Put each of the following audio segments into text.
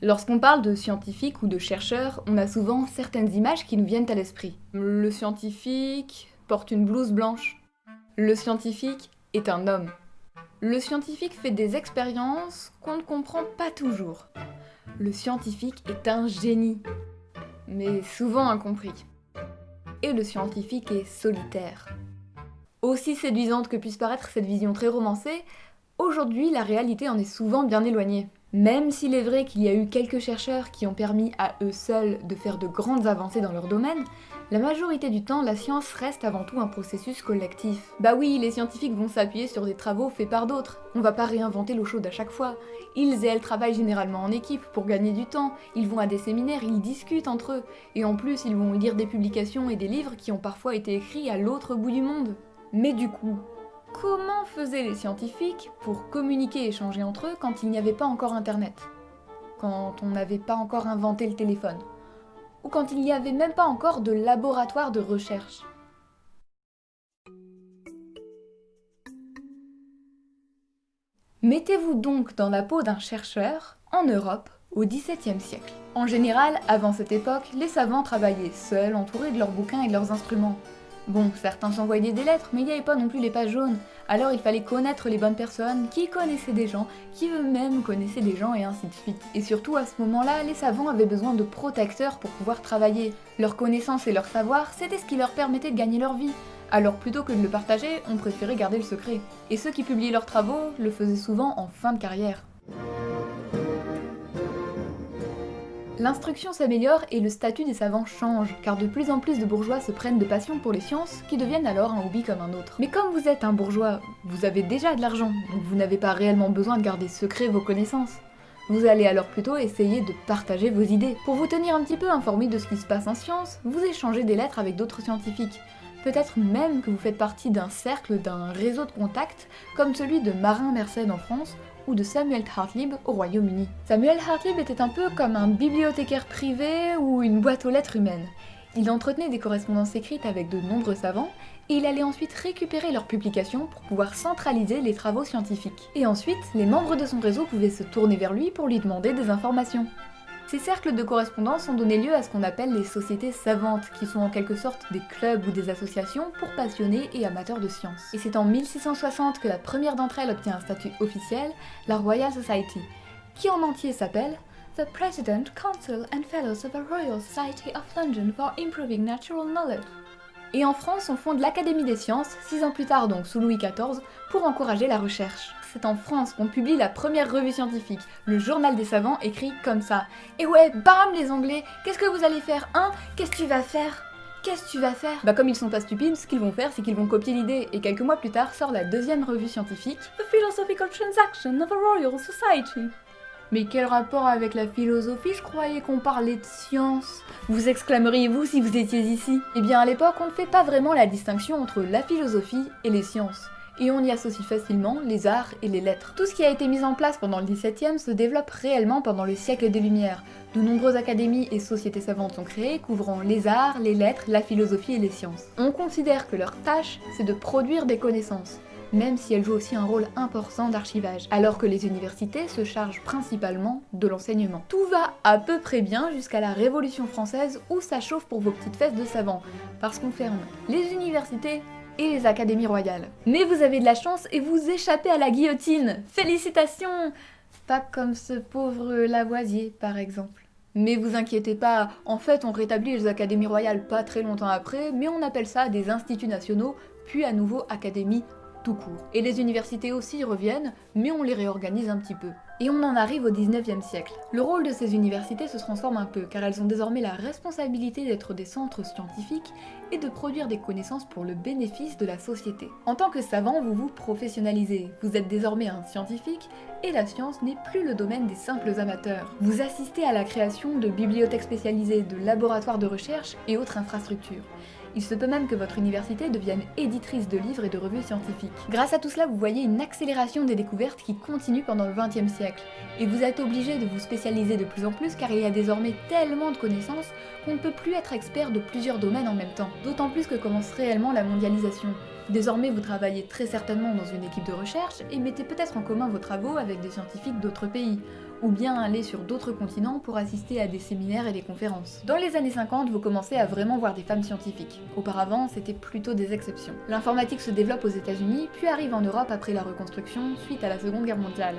Lorsqu'on parle de scientifique ou de chercheur, on a souvent certaines images qui nous viennent à l'esprit. Le scientifique porte une blouse blanche. Le scientifique est un homme. Le scientifique fait des expériences qu'on ne comprend pas toujours. Le scientifique est un génie, mais souvent incompris. Et le scientifique est solitaire. Aussi séduisante que puisse paraître cette vision très romancée, aujourd'hui la réalité en est souvent bien éloignée. Même s'il est vrai qu'il y a eu quelques chercheurs qui ont permis à eux seuls de faire de grandes avancées dans leur domaine, la majorité du temps, la science reste avant tout un processus collectif. Bah oui, les scientifiques vont s'appuyer sur des travaux faits par d'autres. On va pas réinventer l'eau chaude à chaque fois. Ils et elles travaillent généralement en équipe pour gagner du temps. Ils vont à des séminaires, ils discutent entre eux. Et en plus, ils vont lire des publications et des livres qui ont parfois été écrits à l'autre bout du monde. Mais du coup, comment faisaient les scientifiques pour communiquer et échanger entre eux quand il n'y avait pas encore internet? Quand on n'avait pas encore inventé le téléphone? Ou quand il n'y avait même pas encore de laboratoire de recherche? Mettez-vous donc dans la peau d'un chercheur en Europe au XVIIe siècle. En général, avant cette époque, les savants travaillaient seuls, entourés de leurs bouquins et de leurs instruments. Bon, certains s'envoyaient des lettres, mais il n'y avait pas non plus les pages jaunes, alors il fallait connaître les bonnes personnes, qui connaissaient des gens, qui eux-mêmes connaissaient des gens, et ainsi de suite. Et surtout, à ce moment-là, les savants avaient besoin de protecteurs pour pouvoir travailler. Leur connaissance et leur savoir, c'était ce qui leur permettait de gagner leur vie. Alors plutôt que de le partager, on préférait garder le secret. Et ceux qui publiaient leurs travaux le faisaient souvent en fin de carrière. L'instruction s'améliore et le statut des savants change, car de plus en plus de bourgeois se prennent de passion pour les sciences, qui deviennent alors un hobby comme un autre. Mais comme vous êtes un bourgeois, vous avez déjà de l'argent, donc vous n'avez pas réellement besoin de garder secret vos connaissances. Vous allez alors plutôt essayer de partager vos idées. Pour vous tenir un petit peu informé de ce qui se passe en science, vous échangez des lettres avec d'autres scientifiques. Peut-être même que vous faites partie d'un cercle, d'un réseau de contacts, comme celui de Marin Mersenne en France, ou de Samuel Hartlib au Royaume-Uni. Samuel Hartlib était un peu comme un bibliothécaire privé ou une boîte aux lettres humaine. Il entretenait des correspondances écrites avec de nombreux savants, et il allait ensuite récupérer leurs publications pour pouvoir centraliser les travaux scientifiques. Et ensuite, les membres de son réseau pouvaient se tourner vers lui pour lui demander des informations. Ces cercles de correspondance ont donné lieu à ce qu'on appelle les sociétés savantes, qui sont en quelque sorte des clubs ou des associations pour passionnés et amateurs de sciences. Et c'est en 1660 que la première d'entre elles obtient un statut officiel, la Royal Society, qui en entier s'appelle The President, Council and Fellows of the Royal Society of London for Improving Natural Knowledge. Et en France, on fonde l'Académie des sciences, six ans plus tard donc sous Louis XIV, pour encourager la recherche. C'est en France qu'on publie la première revue scientifique, le Journal des savants, écrit comme ça. Et ouais, bam les Anglais, qu'est-ce que vous allez faire, hein? Qu'est-ce que tu vas faire? Qu'est-ce que tu vas faire? Bah comme ils sont pas stupides, ce qu'ils vont faire, c'est qu'ils vont copier l'idée, et quelques mois plus tard sort la deuxième revue scientifique, The Philosophical Transaction of a Royal Society. Mais quel rapport avec la philosophie Je croyais qu'on parlait de science. Vous exclameriez-vous si vous étiez ici? Eh bien à l'époque, on ne fait pas vraiment la distinction entre la philosophie et les sciences et on y associe facilement les arts et les lettres. Tout ce qui a été mis en place pendant le XVIIe se développe réellement pendant le siècle des Lumières. De nombreuses académies et sociétés savantes sont créées, couvrant les arts, les lettres, la philosophie et les sciences. On considère que leur tâche, c'est de produire des connaissances, même si elles jouent aussi un rôle important d'archivage, alors que les universités se chargent principalement de l'enseignement. Tout va à peu près bien jusqu'à la Révolution française où ça chauffe pour vos petites fesses de savants, parce qu'on ferme les universités, et les académies royales. Mais vous avez de la chance et vous échappez à la guillotine Félicitations Pas comme ce pauvre Lavoisier, par exemple. Mais vous inquiétez pas, en fait on rétablit les académies royales pas très longtemps après, mais on appelle ça des instituts nationaux, puis à nouveau académies tout court. Et les universités aussi reviennent, mais on les réorganise un petit peu. Et on en arrive au 19e siècle. Le rôle de ces universités se transforme un peu, car elles ont désormais la responsabilité d'être des centres scientifiques et de produire des connaissances pour le bénéfice de la société. En tant que savant, vous vous professionnalisez, vous êtes désormais un scientifique, et la science n'est plus le domaine des simples amateurs. Vous assistez à la création de bibliothèques spécialisées, de laboratoires de recherche et autres infrastructures. Il se peut même que votre université devienne éditrice de livres et de revues scientifiques. Grâce à tout cela, vous voyez une accélération des découvertes qui continue pendant le XXe siècle. Et vous êtes obligé de vous spécialiser de plus en plus car il y a désormais tellement de connaissances qu'on ne peut plus être expert de plusieurs domaines en même temps. D'autant plus que commence réellement la mondialisation. Désormais, vous travaillez très certainement dans une équipe de recherche et mettez peut-être en commun vos travaux avec des scientifiques d'autres pays, ou bien aller sur d'autres continents pour assister à des séminaires et des conférences. Dans les années 50, vous commencez à vraiment voir des femmes scientifiques. Auparavant, c'était plutôt des exceptions. L'informatique se développe aux États-Unis, puis arrive en Europe après la reconstruction suite à la Seconde Guerre mondiale.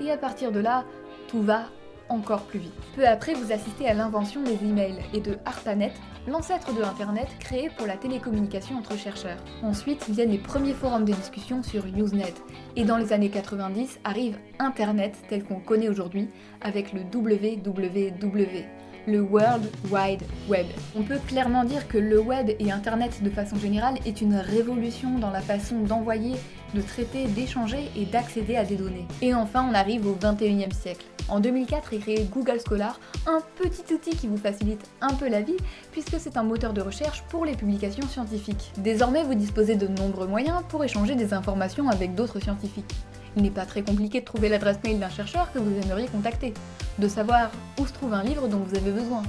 Et à partir de là, tout va encore plus vite. Peu après, vous assistez à l'invention des emails et de ARPANET, l'ancêtre de Internet créé pour la télécommunication entre chercheurs. Ensuite viennent les premiers forums de discussion sur Usenet, et dans les années 90 arrive Internet tel qu'on connaît aujourd'hui, avec le WWW le World Wide Web. On peut clairement dire que le web et Internet de façon générale est une révolution dans la façon d'envoyer, de traiter, d'échanger et d'accéder à des données. Et enfin, on arrive au 21e siècle. En 2004 est créé Google Scholar, un petit outil qui vous facilite un peu la vie puisque c'est un moteur de recherche pour les publications scientifiques. Désormais, vous disposez de nombreux moyens pour échanger des informations avec d'autres scientifiques. Il n'est pas très compliqué de trouver l'adresse mail d'un chercheur que vous aimeriez contacter, de savoir où se trouve un livre dont vous avez besoin,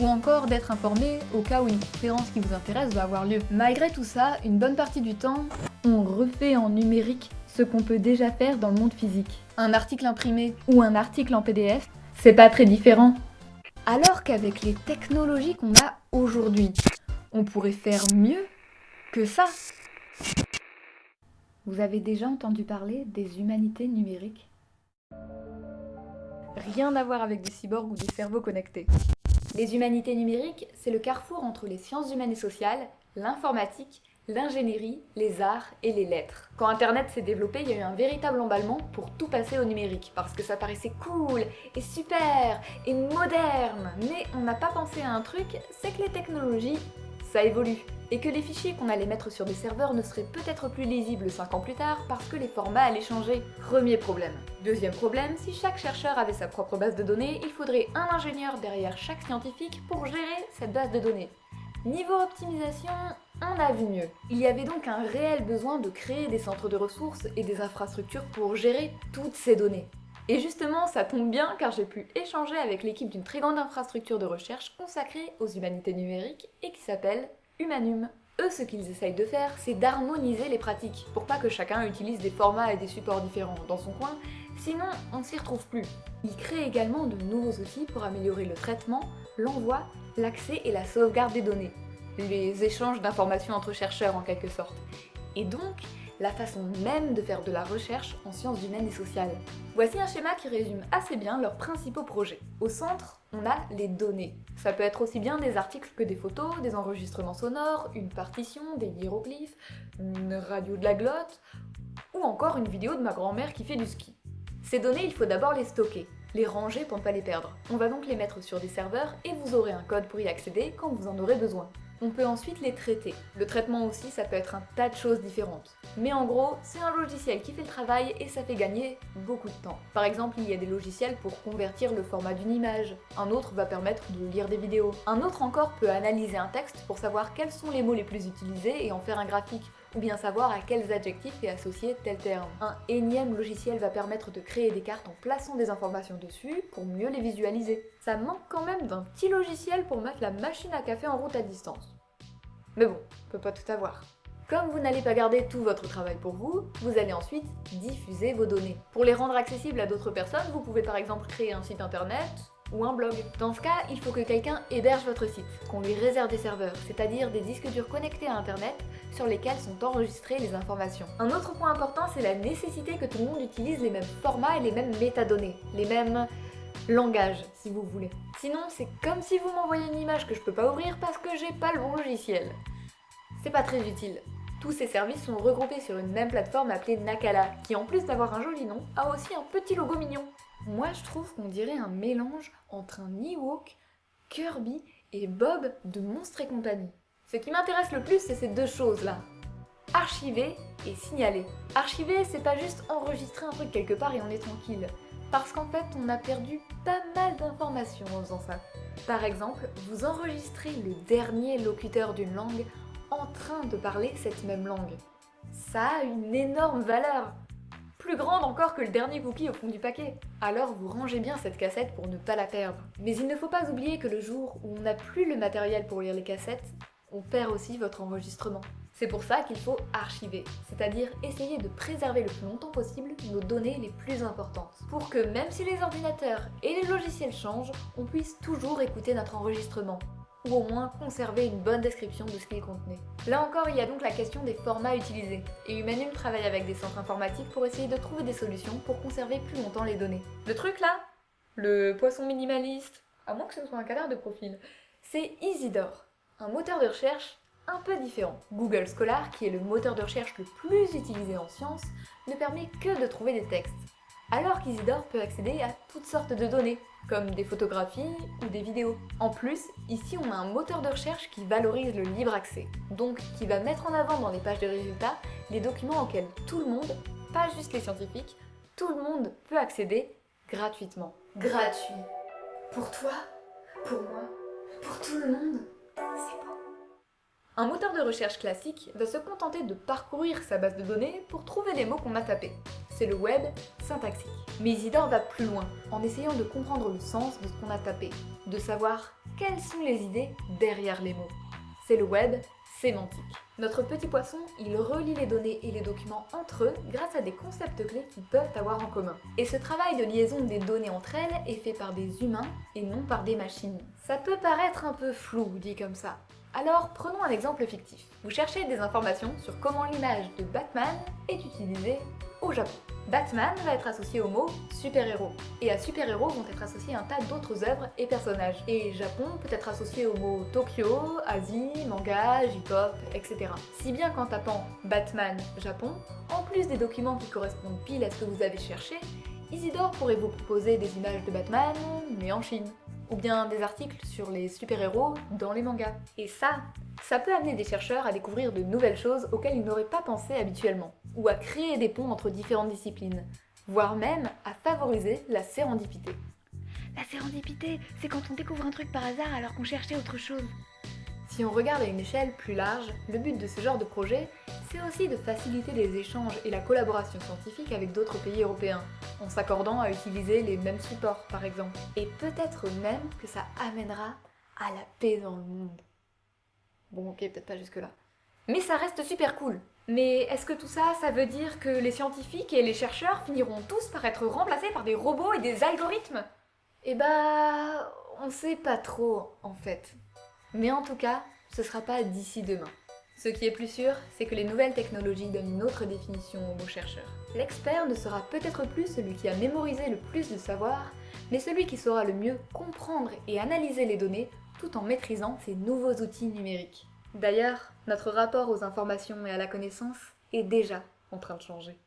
ou encore d'être informé au cas où une conférence qui vous intéresse va avoir lieu. Malgré tout ça, une bonne partie du temps, on refait en numérique ce qu'on peut déjà faire dans le monde physique. Un article imprimé ou un article en PDF, c'est pas très différent. Alors qu'avec les technologies qu'on a aujourd'hui, on pourrait faire mieux que ça. Vous avez déjà entendu parler des humanités numériques? Rien à voir avec des cyborgs ou des cerveaux connectés. Les humanités numériques, c'est le carrefour entre les sciences humaines et sociales, l'informatique, l'ingénierie, les arts et les lettres. Quand Internet s'est développé, il y a eu un véritable emballement pour tout passer au numérique, parce que ça paraissait cool, et super, et moderne. Mais on n'a pas pensé à un truc, c'est que les technologies, ça évolue et que les fichiers qu'on allait mettre sur des serveurs ne seraient peut-être plus lisibles 5 ans plus tard parce que les formats allaient changer. Premier problème. Deuxième problème, si chaque chercheur avait sa propre base de données, il faudrait un ingénieur derrière chaque scientifique pour gérer cette base de données. Niveau optimisation, on a vu mieux. Il y avait donc un réel besoin de créer des centres de ressources et des infrastructures pour gérer toutes ces données. Et justement, ça tombe bien car j'ai pu échanger avec l'équipe d'une très grande infrastructure de recherche consacrée aux humanités numériques et qui s'appelle Humanum. Eux, ce qu'ils essayent de faire, c'est d'harmoniser les pratiques, pour pas que chacun utilise des formats et des supports différents dans son coin, sinon on s'y retrouve plus. Ils créent également de nouveaux outils pour améliorer le traitement, l'envoi, l'accès et la sauvegarde des données. Les échanges d'informations entre chercheurs en quelque sorte. Et donc, la façon même de faire de la recherche en sciences humaines et sociales. Voici un schéma qui résume assez bien leurs principaux projets. Au centre, on a les données. Ça peut être aussi bien des articles que des photos, des enregistrements sonores, une partition, des hiéroglyphes, une radio de la glotte, ou encore une vidéo de ma grand-mère qui fait du ski. Ces données, il faut d'abord les stocker, les ranger pour ne pas les perdre. On va donc les mettre sur des serveurs et vous aurez un code pour y accéder quand vous en aurez besoin. On peut ensuite les traiter. Le traitement aussi, ça peut être un tas de choses différentes. Mais en gros, c'est un logiciel qui fait le travail et ça fait gagner beaucoup de temps. Par exemple, il y a des logiciels pour convertir le format d'une image. Un autre va permettre de lire des vidéos. Un autre encore peut analyser un texte pour savoir quels sont les mots les plus utilisés et en faire un graphique ou bien savoir à quels adjectifs est associé tel terme. Un énième logiciel va permettre de créer des cartes en plaçant des informations dessus pour mieux les visualiser. Ça manque quand même d'un petit logiciel pour mettre la machine à café en route à distance. Mais bon, on peut pas tout avoir. Comme vous n'allez pas garder tout votre travail pour vous, vous allez ensuite diffuser vos données. Pour les rendre accessibles à d'autres personnes, vous pouvez par exemple créer un site internet ou un blog. Dans ce cas, il faut que quelqu'un héberge votre site, qu'on lui réserve des serveurs, c'est-à-dire des disques durs connectés à internet sur lesquels sont enregistrées les informations. Un autre point important, c'est la nécessité que tout le monde utilise les mêmes formats et les mêmes métadonnées, les mêmes langage, si vous voulez. Sinon, c'est comme si vous m'envoyez une image que je peux pas ouvrir parce que j'ai pas le bon logiciel. C'est pas très utile. Tous ces services sont regroupés sur une même plateforme appelée Nakala, qui en plus d'avoir un joli nom, a aussi un petit logo mignon. Moi je trouve qu'on dirait un mélange entre un Ewok, Kirby et Bob de Monstres et compagnie. Ce qui m'intéresse le plus, c'est ces deux choses-là. Archiver et signaler. Archiver, c'est pas juste enregistrer un truc quelque part et on est tranquille parce qu'en fait on a perdu pas mal d'informations en faisant ça. Par exemple, vous enregistrez le dernier locuteur d'une langue en train de parler cette même langue. Ça a une énorme valeur plus grande encore que le dernier cookie au fond du paquet. Alors vous rangez bien cette cassette pour ne pas la perdre. Mais il ne faut pas oublier que le jour où on n'a plus le matériel pour lire les cassettes, on perd aussi votre enregistrement. C'est pour ça qu'il faut archiver, c'est-à-dire essayer de préserver le plus longtemps possible nos données les plus importantes, pour que même si les ordinateurs et les logiciels changent, on puisse toujours écouter notre enregistrement, ou au moins conserver une bonne description de ce qu'il contenait. Là encore, il y a donc la question des formats utilisés, et Humanum travaille avec des centres informatiques pour essayer de trouver des solutions pour conserver plus longtemps les données. Le truc là Le poisson minimaliste À moins que ce soit un cadre de profil. C'est Isidore, un moteur de recherche un peu différent. Google Scholar, qui est le moteur de recherche le plus utilisé en sciences, ne permet que de trouver des textes, alors qu'Isidore peut accéder à toutes sortes de données, comme des photographies ou des vidéos. En plus, ici on a un moteur de recherche qui valorise le libre accès, donc qui va mettre en avant dans les pages de résultats les documents auxquels tout le monde, pas juste les scientifiques, tout le monde peut accéder gratuitement. Gratuit. Pour toi, pour moi, pour tout le monde, c'est beau. Un moteur de recherche classique va se contenter de parcourir sa base de données pour trouver les mots qu'on a tapés. C'est le web syntaxique. Mais Isidore va plus loin, en essayant de comprendre le sens de ce qu'on a tapé, de savoir quelles sont les idées derrière les mots. C'est le web sémantique. Notre petit poisson, il relie les données et les documents entre eux grâce à des concepts clés qu'ils peuvent avoir en commun. Et ce travail de liaison des données entre elles est fait par des humains et non par des machines. Ça peut paraître un peu flou dit comme ça, alors prenons un exemple fictif. Vous cherchez des informations sur comment l'image de Batman est utilisée au Japon. Batman va être associé au mot super-héros, et à super-héros vont être associés un tas d'autres œuvres et personnages. Et Japon peut être associé au mot Tokyo, Asie, manga, J-pop, etc. Si bien qu'en tapant Batman Japon, en plus des documents qui correspondent pile à ce que vous avez cherché, Isidore pourrait vous proposer des images de Batman, mais en Chine ou bien des articles sur les super-héros dans les mangas. Et ça, ça peut amener des chercheurs à découvrir de nouvelles choses auxquelles ils n'auraient pas pensé habituellement, ou à créer des ponts entre différentes disciplines, voire même à favoriser la sérendipité. La sérendipité, c'est quand on découvre un truc par hasard alors qu'on cherchait autre chose. Si on regarde à une échelle plus large, le but de ce genre de projet, c'est aussi de faciliter les échanges et la collaboration scientifique avec d'autres pays européens, en s'accordant à utiliser les mêmes supports par exemple. Et peut-être même que ça amènera à la paix dans le monde. Bon ok, peut-être pas jusque là. Mais ça reste super cool Mais est-ce que tout ça, ça veut dire que les scientifiques et les chercheurs finiront tous par être remplacés par des robots et des algorithmes? Eh bah... on sait pas trop en fait. Mais en tout cas, ce sera pas d'ici demain. Ce qui est plus sûr, c'est que les nouvelles technologies donnent une autre définition aux mots chercheurs. L'expert ne sera peut-être plus celui qui a mémorisé le plus de savoir, mais celui qui saura le mieux comprendre et analyser les données tout en maîtrisant ces nouveaux outils numériques. D'ailleurs, notre rapport aux informations et à la connaissance est déjà en train de changer.